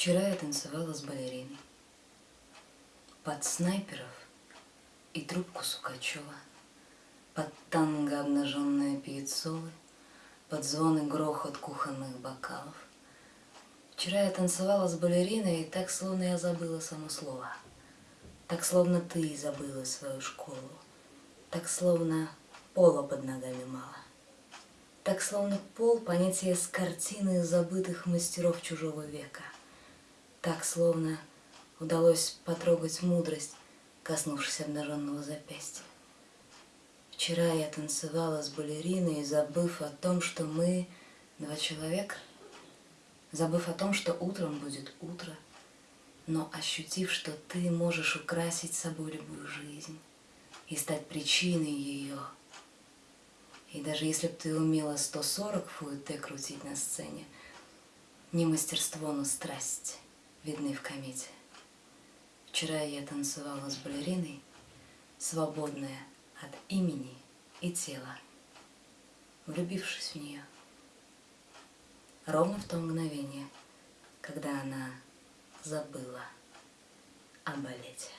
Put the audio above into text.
Вчера я танцевала с балериной. Под снайперов и трубку Сукачева, Под танго обнаженные пьецолы, Под звон и грохот кухонных бокалов. Вчера я танцевала с балериной, и так, словно я забыла само слово. Так, словно ты забыла свою школу. Так, словно пола под ногами мало. Так, словно пол — понятие с картины забытых мастеров чужого века. Так, словно удалось потрогать мудрость, коснувшись обнаженного запястья. Вчера я танцевала с балериной, забыв о том, что мы два человека, забыв о том, что утром будет утро, но ощутив, что ты можешь украсить собой любую жизнь и стать причиной ее. И даже если бы ты умела 140 фуэте крутить на сцене, не мастерство, но страсть видны в комете. Вчера я танцевала с балериной, свободная от имени и тела, влюбившись в нее. Ровно в то мгновение, когда она забыла о балете.